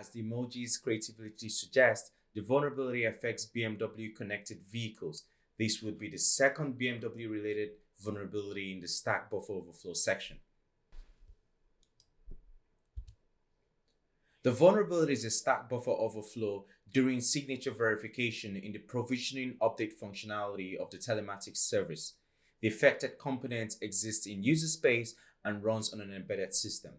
as the emoji's creativity suggests, the vulnerability affects BMW connected vehicles. This would be the second BMW related vulnerability in the stack buffer overflow section. The vulnerability is a stack buffer overflow during signature verification in the provisioning update functionality of the telematics service. The affected component exists in user space and runs on an embedded system.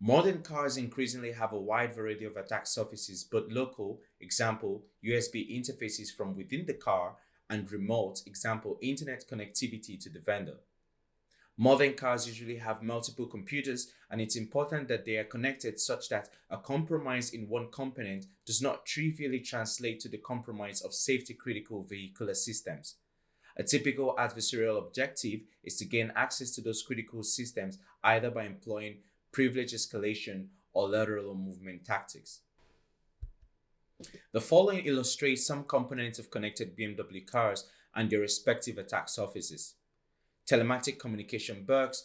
Modern cars increasingly have a wide variety of attack surfaces, but local, example, USB interfaces from within the car, and remote, example, internet connectivity to the vendor. Modern cars usually have multiple computers and it's important that they are connected such that a compromise in one component does not trivially translate to the compromise of safety critical vehicular systems. A typical adversarial objective is to gain access to those critical systems either by employing privilege escalation or lateral movement tactics. The following illustrates some components of connected BMW cars and their respective attack surfaces. Telematic communication box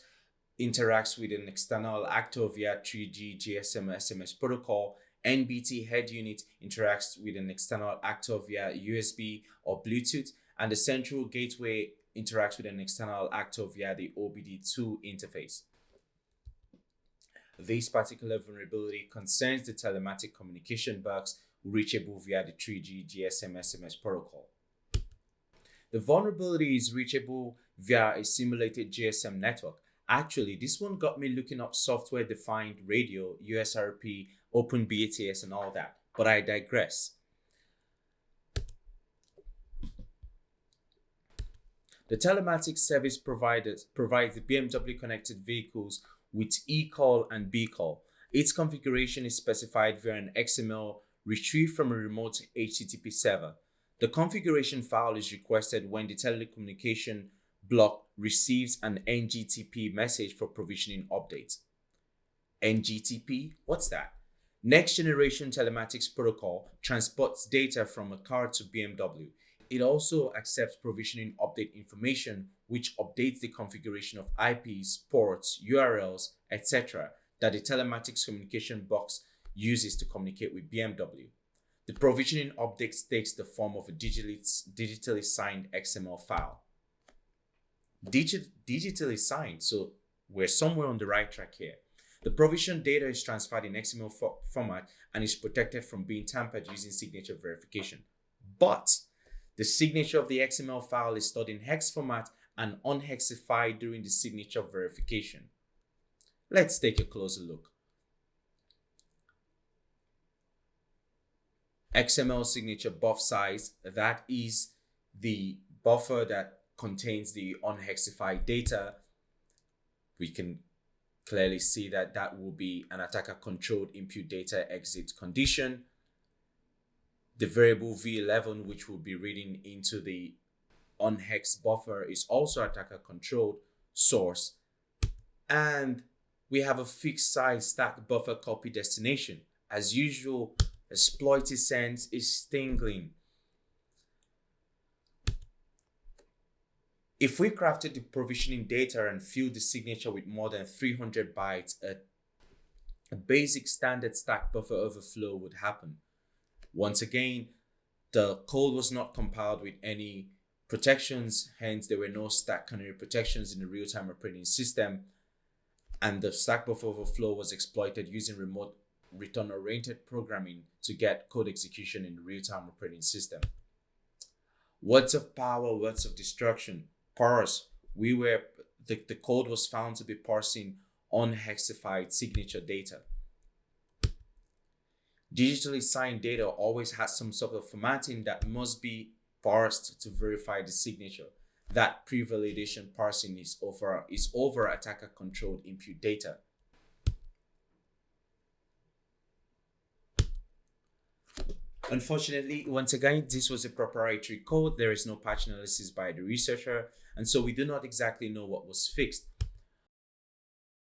interacts with an external actor via 3G GSM SMS protocol. NBT head unit interacts with an external actor via USB or Bluetooth, and the central gateway interacts with an external actor via the OBD2 interface. This particular vulnerability concerns the telematic communication box reachable via the 3G GSM SMS protocol. The vulnerability is reachable via a simulated GSM network. Actually, this one got me looking up software defined radio, USRP, OpenBTS, and all that, but I digress. The telematics service providers provides the BMW connected vehicles with eCall and bCall. Its configuration is specified via an XML retrieved from a remote HTTP server. The configuration file is requested when the telecommunication block receives an NGTP message for provisioning updates. NGTP, what's that? Next Generation Telematics Protocol transports data from a car to BMW. It also accepts provisioning update information, which updates the configuration of IPs, ports, URLs, etc. that the telematics communication box uses to communicate with BMW. The provisioning update takes the form of a digitally, signed XML file digit, digitally signed. So we're somewhere on the right track here. The provision data is transferred in XML fo format and is protected from being tampered using signature verification. But the signature of the XML file is stored in hex format and unhexified during the signature verification. Let's take a closer look. XML signature buff size, that is the buffer that contains the unhexified data, we can clearly see that that will be an attacker controlled input data exit condition. The variable v11, which will be reading into the unhex buffer is also attacker controlled source. And we have a fixed size stack buffer copy destination. As usual, exploit sense is stingling If we crafted the provisioning data and filled the signature with more than 300 bytes, a, a basic standard stack buffer overflow would happen. Once again, the code was not compiled with any protections, hence there were no stack canary protections in the real-time operating system, and the stack buffer overflow was exploited using remote return-oriented programming to get code execution in the real-time operating system. Words of power, words of destruction parse, we were the, the code was found to be parsing unhexified signature data. Digitally signed data always has some sort of formatting that must be parsed to verify the signature. That pre-validation parsing is over is over attacker controlled input data. Unfortunately, once again, this was a proprietary code. There is no patch analysis by the researcher, and so we do not exactly know what was fixed.